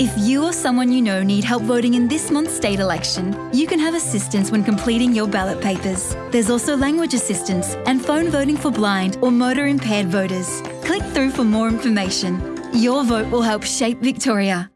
If you or someone you know need help voting in this month's state election, you can have assistance when completing your ballot papers. There's also language assistance and phone voting for blind or motor impaired voters. Click through for more information. Your vote will help shape Victoria.